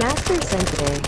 Master Sensei.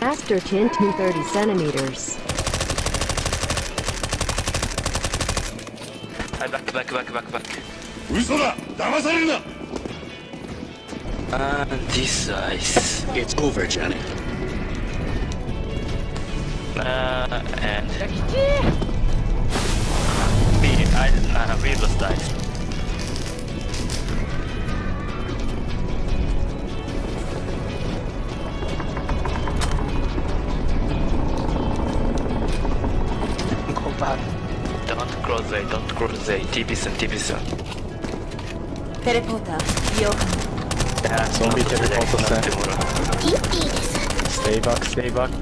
Master Chin 30 centimeters. Hi, back, back, back, back, back. And uh, this ice. It's over, Janet. Uh, and... I, nah, we just died. Go back. Don't cross they, don't cross they. Teleporter, zombie teleporter. Stay back, stay back.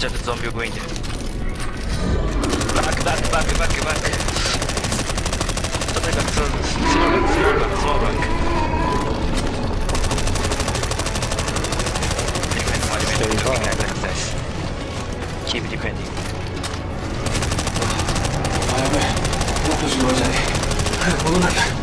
ちゃくゾンビをいんでとにかくスロやばい。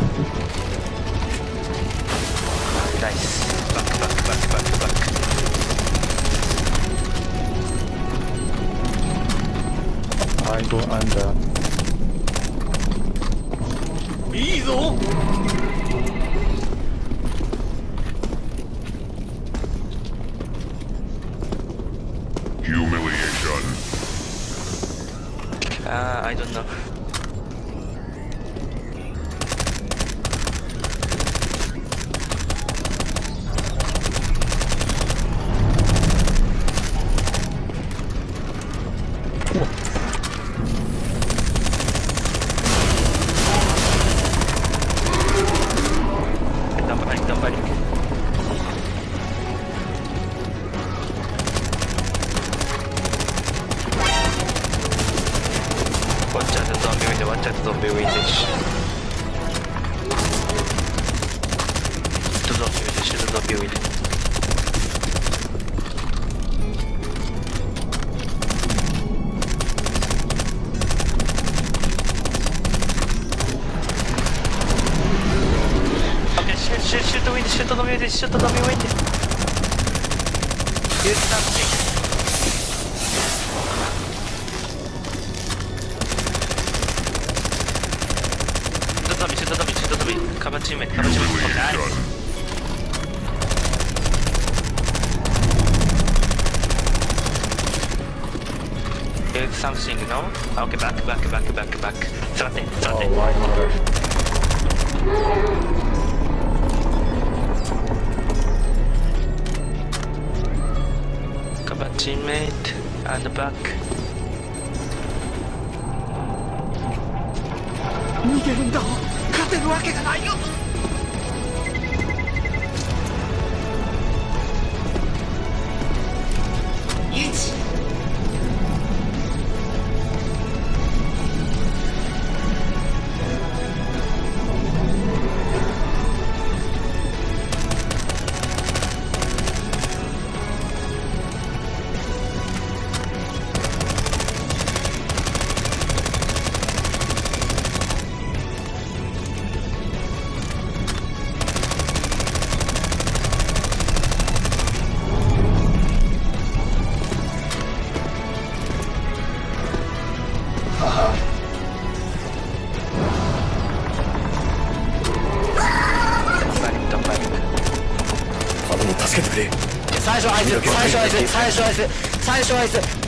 Uh, I don't know. とどめよすちょっとどめようイです。ユースターチェックカバチームカバチームカバチームカバチーカバチームカカバチームカバチーームカバチームカバチームーバチーバチーバチーバチーバチームカバチームカバチー teammate and back. 逃げるんだ勝てるわけがないよ 最初あいつ最初あいつ最初はあいつ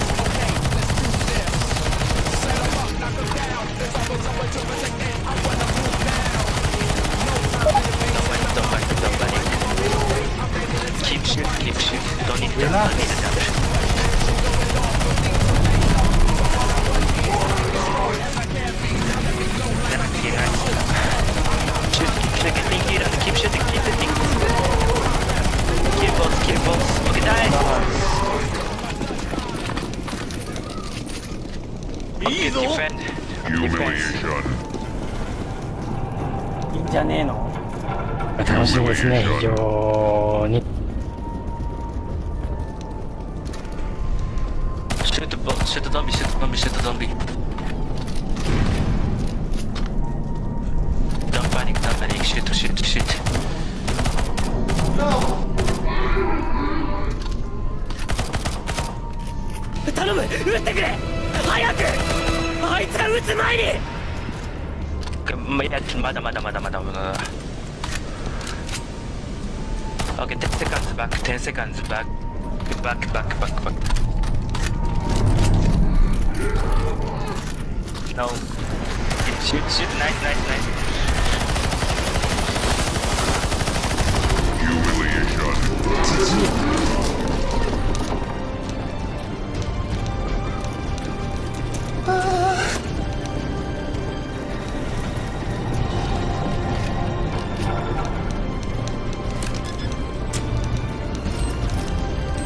ぞ。いいんじゃねえの？楽しいですね。非常に。シュートゾンビシュートゾンビシュートゾンビ。Okay, 10 seconds back, 10 seconds back, back, back, back, back. No. Shoot, shoot, nice, nice, nice. Humiliation.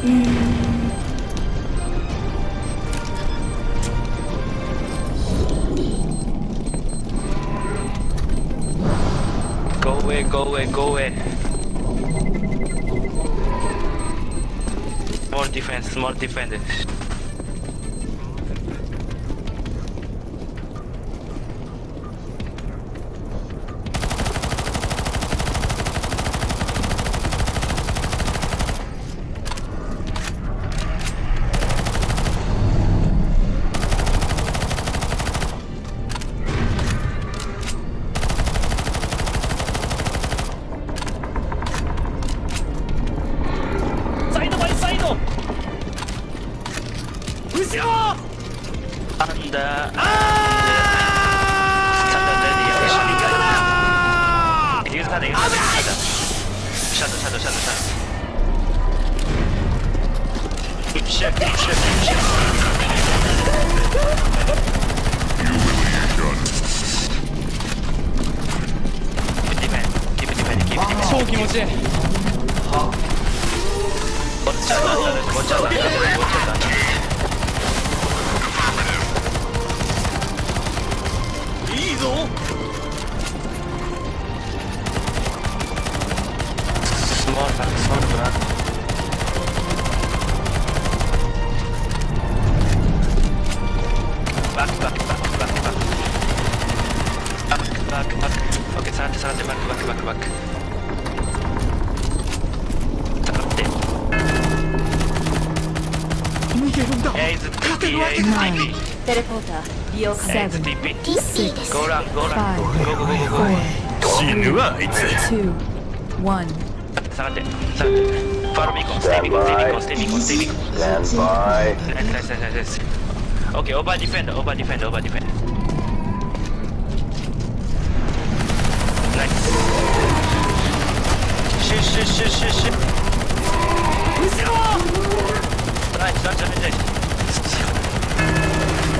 Go away, go away, go away. More defense, more defense. under. Ah! Use the shadow, shadow, shadow, shadow. Good ship, good ship, good ship. You will be done. Keep it defend, keep it defend, keep it defend. 超気持ちいい。は。こっちはだ、こっちはだ、こっちはだ。ぞ。スマートスマートだバックバックバックバック。バックバック。バックバックバックバックバックバック。バックバックバックバック逃げるんだ。えー、ずっと。テレポーター。by. Nice, nice, nice, nice. Okay, over defend, over defend, over defend. Nice. Shoot, shoot, shoot, shoot, shoot. Nice, nice, nice, nice.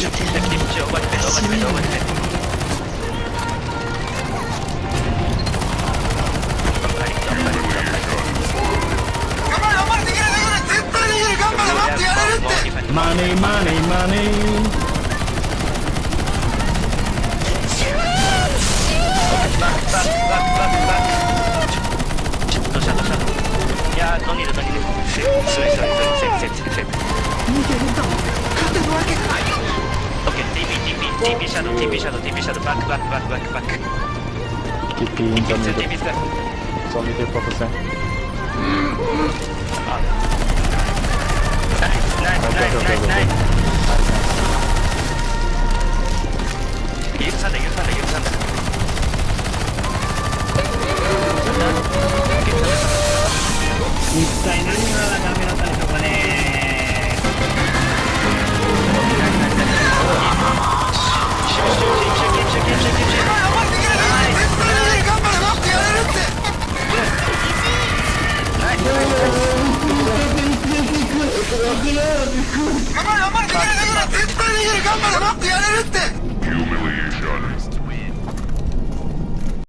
マ、ネーマネーマネーいやー、ドニルドニルセーフスイス TP TP TP シャドウ TP シャドウ TP シャドウバックバックバックバックバック Keep in the 2 middle. TP スカ Zombie 10%. ナイスナイスナイスナイスナイス許さんだ許さんだ許さんだ一体何がダメだ